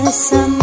Aja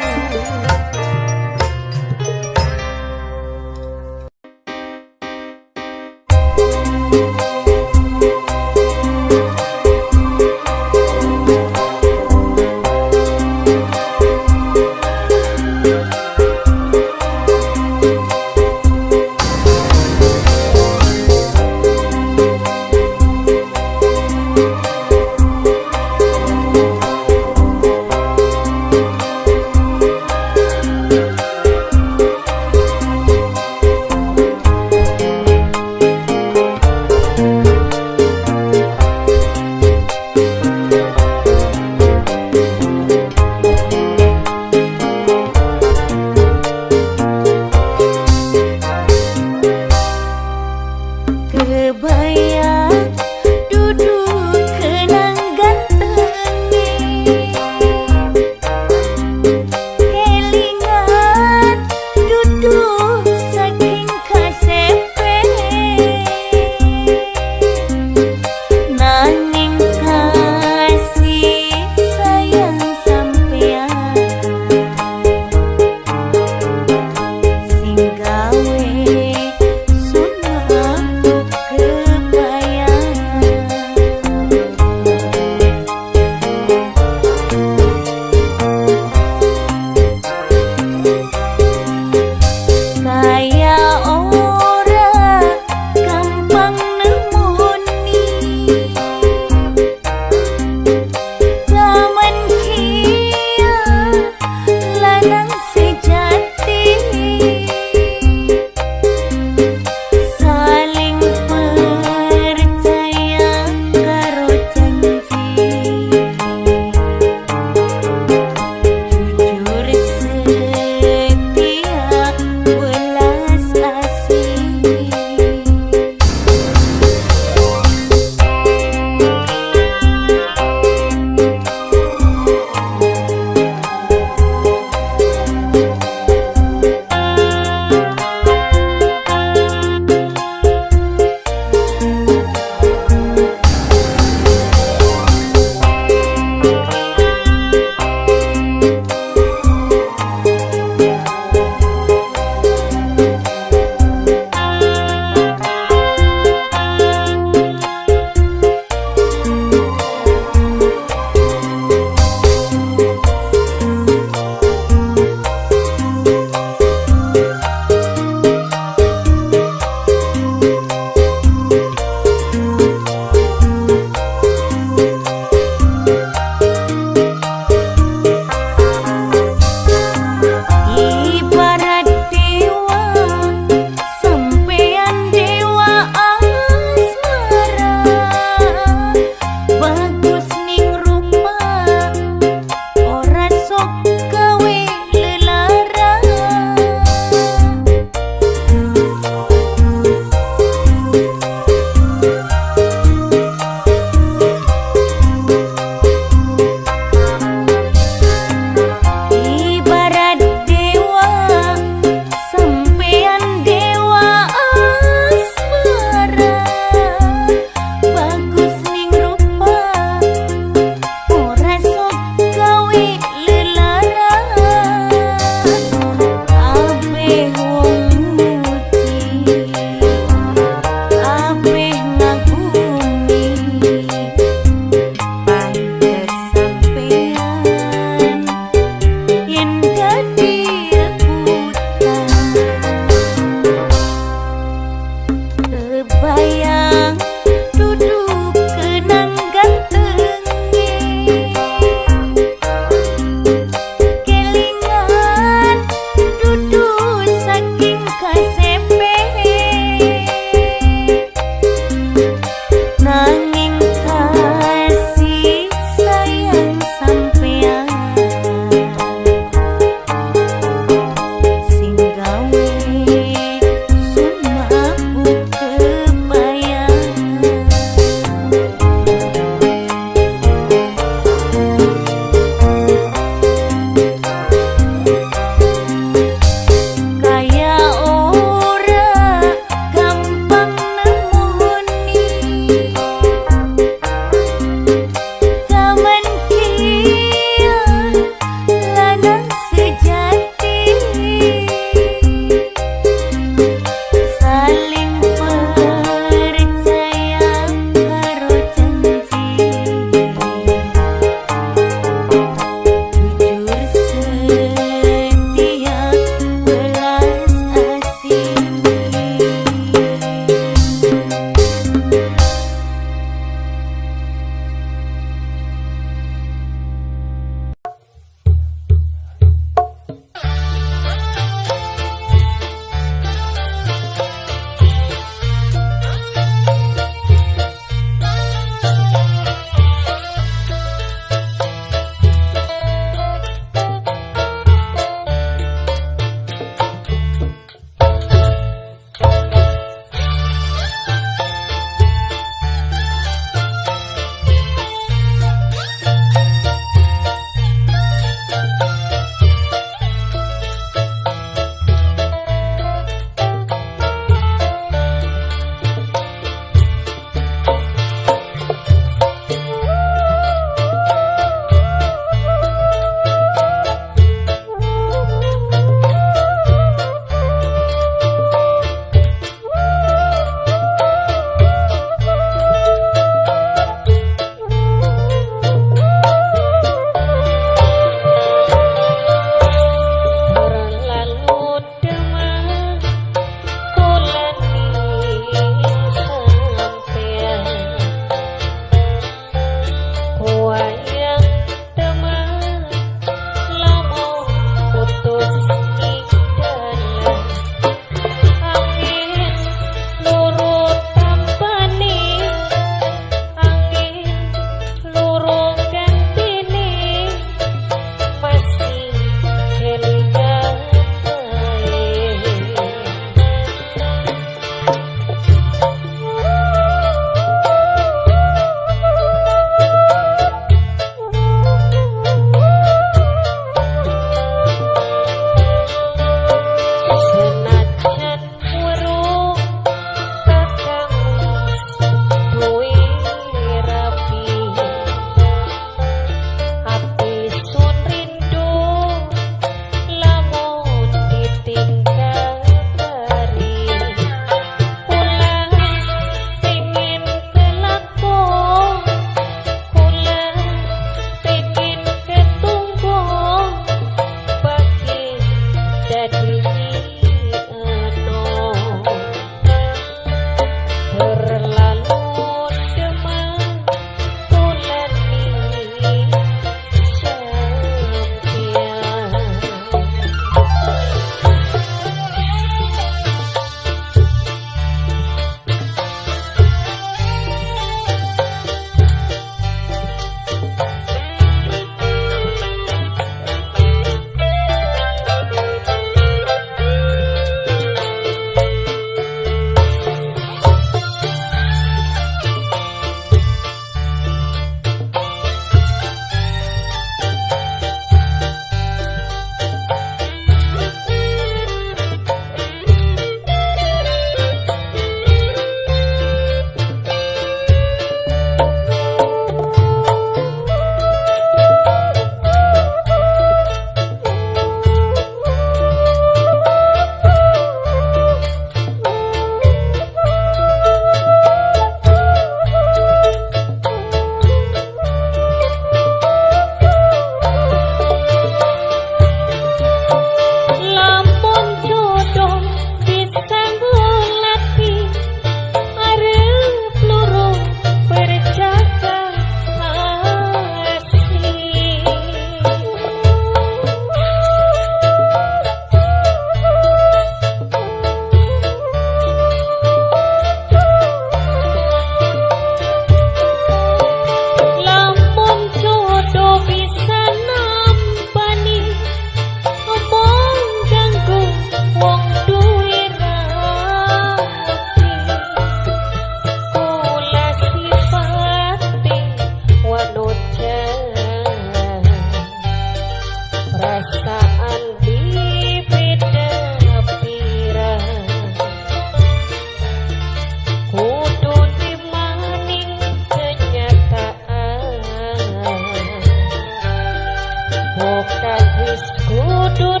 Hope that this good to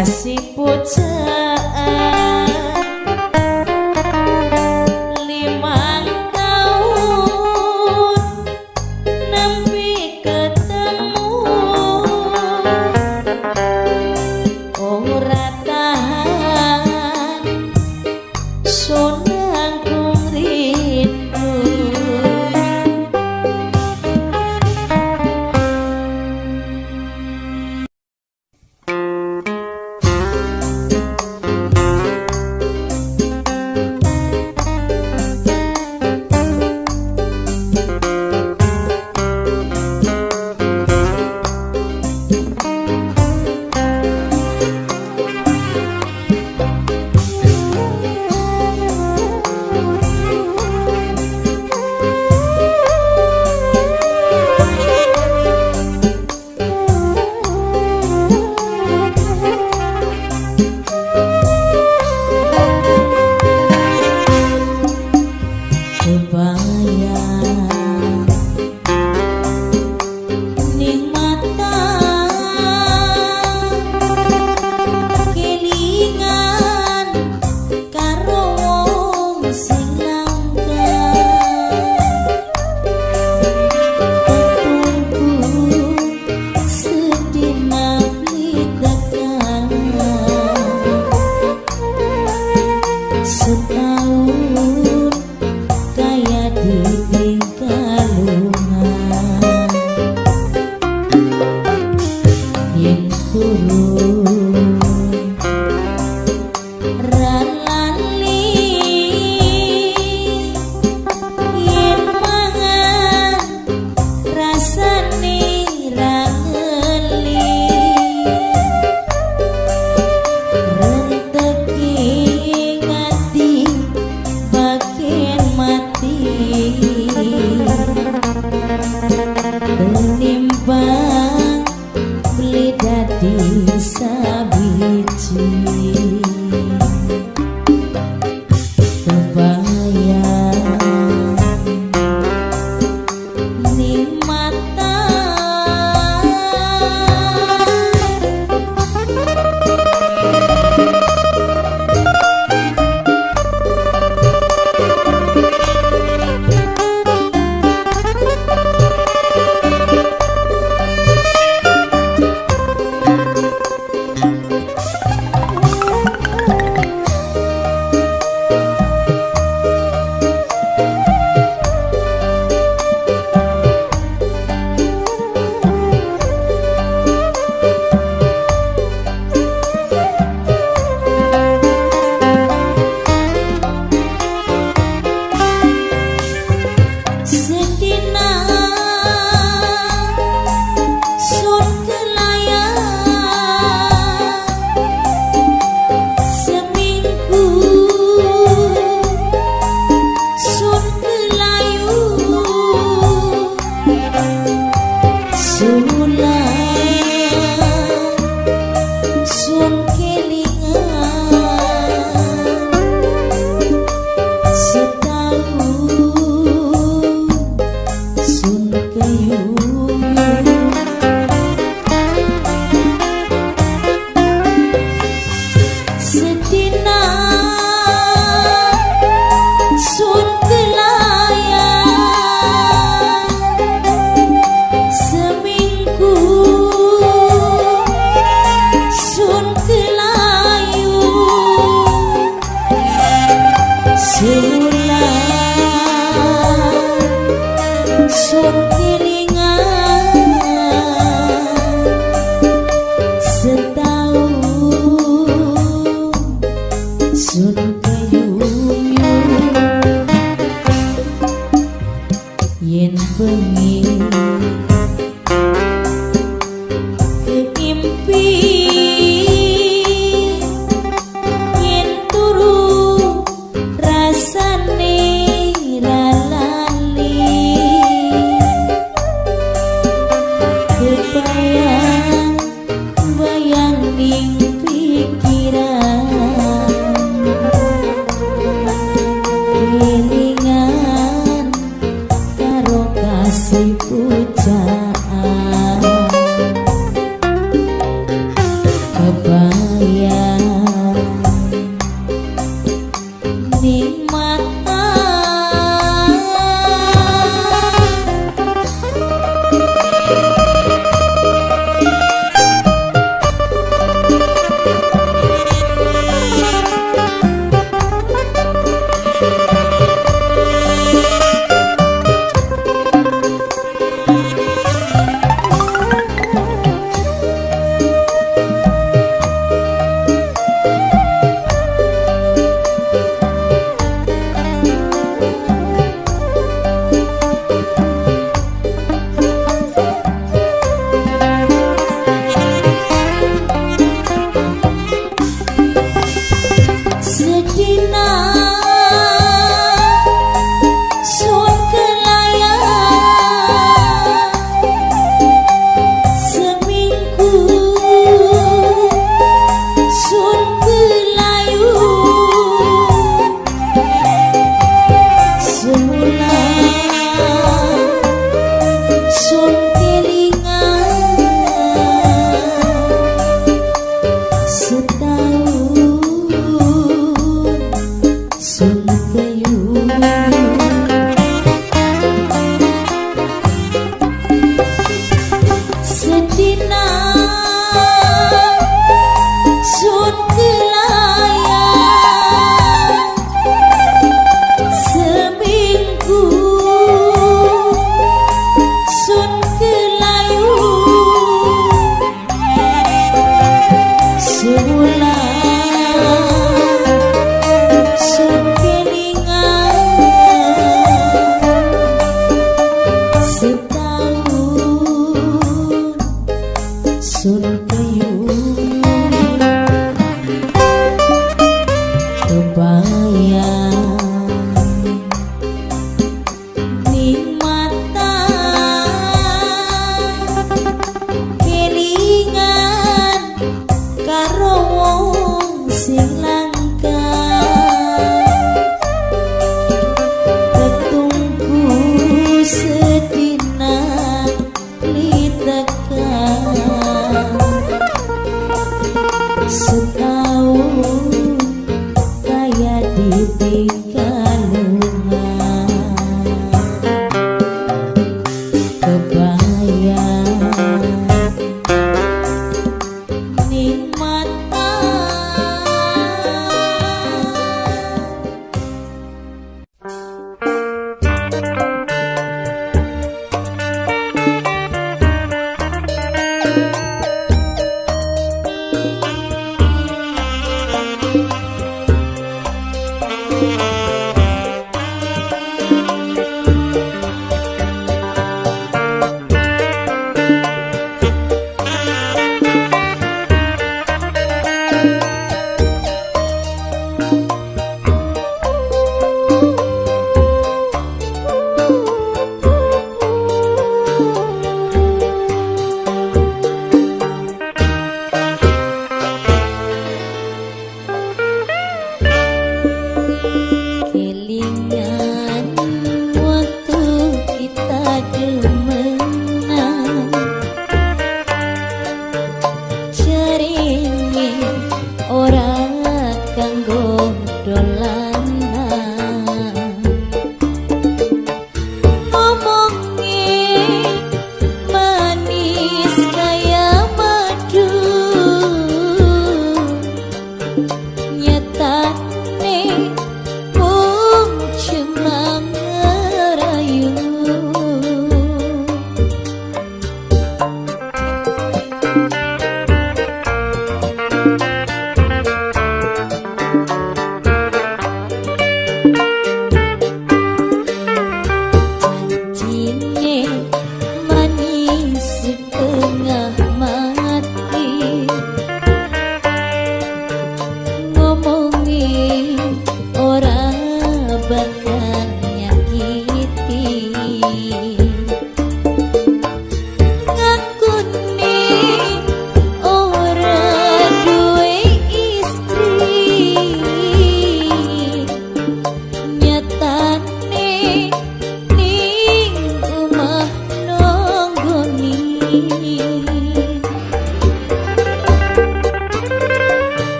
assim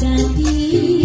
sadie